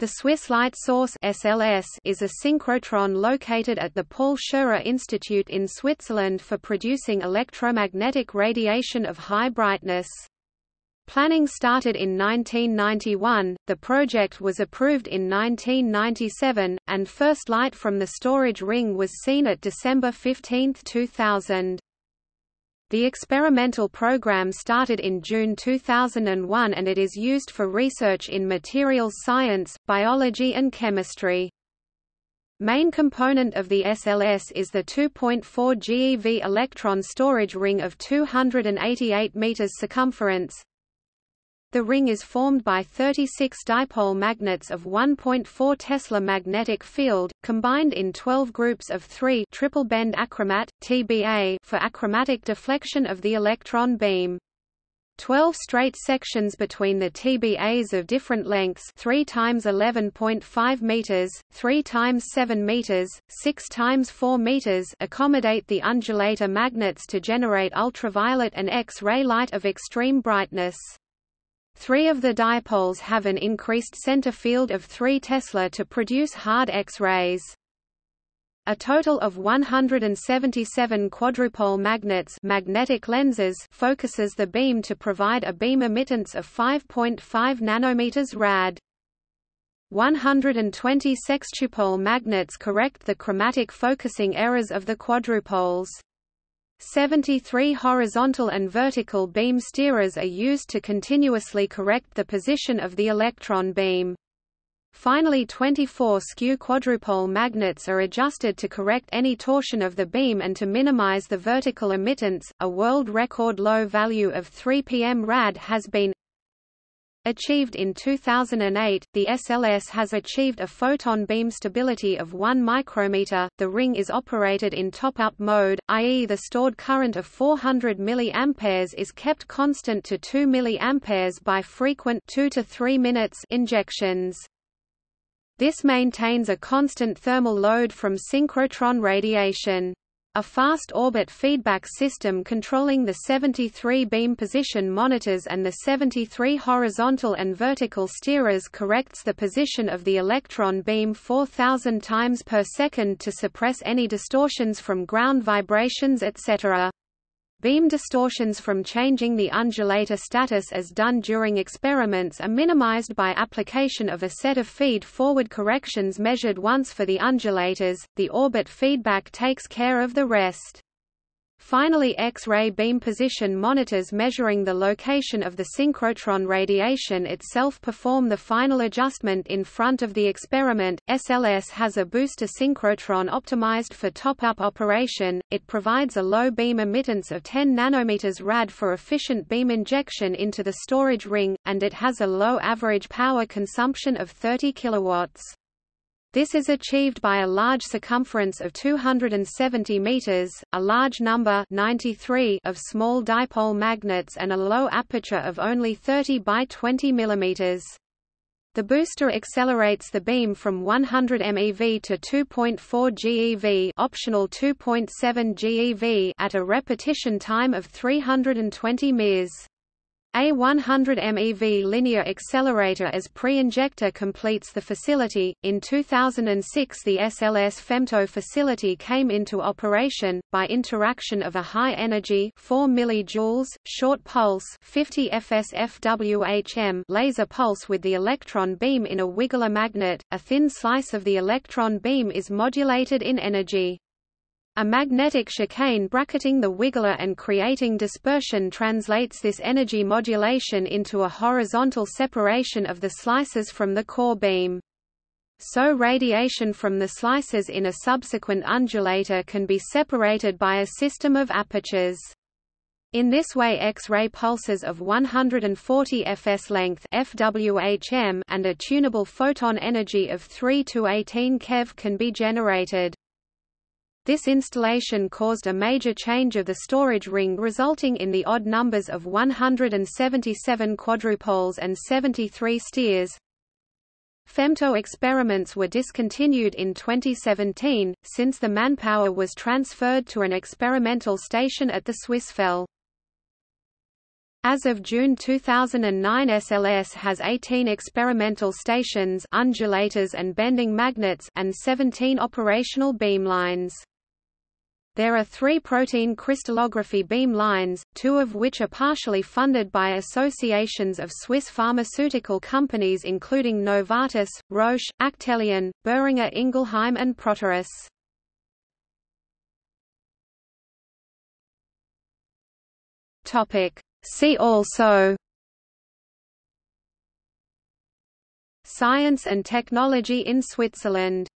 The Swiss Light Source SLS is a synchrotron located at the Paul Scherrer Institute in Switzerland for producing electromagnetic radiation of high brightness. Planning started in 1991, the project was approved in 1997, and first light from the storage ring was seen at December 15, 2000. The experimental program started in June 2001 and it is used for research in materials science, biology and chemistry. Main component of the SLS is the 2.4 GeV electron storage ring of 288 meters circumference, the ring is formed by 36 dipole magnets of 1.4 Tesla magnetic field, combined in 12 groups of 3 triple bend achromat, TBA for achromatic deflection of the electron beam. 12 straight sections between the TBAs of different lengths 3 times 11.5 meters, 3 times 7 meters, 6 times 4 meters accommodate the undulator magnets to generate ultraviolet and X-ray light of extreme brightness. Three of the dipoles have an increased center field of 3 Tesla to produce hard X-rays. A total of 177 quadrupole magnets magnetic lenses focuses the beam to provide a beam emittance of 5.5 nanometers rad. 120 sextupole magnets correct the chromatic focusing errors of the quadrupoles. 73 horizontal and vertical beam steerers are used to continuously correct the position of the electron beam. Finally 24 skew quadrupole magnets are adjusted to correct any torsion of the beam and to minimize the vertical emittance. A world record low value of 3 pm rad has been Achieved in 2008, the SLS has achieved a photon beam stability of 1 micrometer. The ring is operated in top-up mode, i.e. the stored current of 400 mA is kept constant to 2 mA by frequent 2 to 3 minutes injections. This maintains a constant thermal load from synchrotron radiation. A fast orbit feedback system controlling the 73 beam position monitors and the 73 horizontal and vertical steerers corrects the position of the electron beam 4000 times per second to suppress any distortions from ground vibrations etc. Beam distortions from changing the undulator status as done during experiments are minimized by application of a set of feed-forward corrections measured once for the undulators, the orbit feedback takes care of the rest. Finally X-ray beam position monitors measuring the location of the synchrotron radiation itself perform the final adjustment in front of the experiment. SLS has a booster synchrotron optimized for top-up operation. It provides a low beam emittance of 10 nanometers rad for efficient beam injection into the storage ring, and it has a low average power consumption of 30 kilowatts. This is achieved by a large circumference of 270 meters, a large number 93 of small dipole magnets and a low aperture of only 30 by 20 millimeters. The booster accelerates the beam from 100 MeV to 2.4 GeV, optional 2.7 GeV at a repetition time of 320 ms. A 100 MeV linear accelerator as pre-injector completes the facility. In 2006, the SLS Femto facility came into operation by interaction of a high energy 4 mJ short pulse 50 FSFWHM laser pulse with the electron beam in a Wiggler magnet. A thin slice of the electron beam is modulated in energy. A magnetic chicane bracketing the wiggler and creating dispersion translates this energy modulation into a horizontal separation of the slices from the core beam. So radiation from the slices in a subsequent undulator can be separated by a system of apertures. In this way X-ray pulses of 140 fs length FWHM and a tunable photon energy of 3 to 18 keV can be generated. This installation caused a major change of the storage ring resulting in the odd numbers of 177 quadrupoles and 73 steers. Femto experiments were discontinued in 2017, since the manpower was transferred to an experimental station at the Swissfel. As of June 2009 SLS has 18 experimental stations undulators and bending magnets and 17 operational beamlines. There are three protein crystallography beam lines, two of which are partially funded by associations of Swiss pharmaceutical companies including Novartis, Roche, Actelion, Boehringer Ingelheim and Proteus. Topic See also Science and technology in Switzerland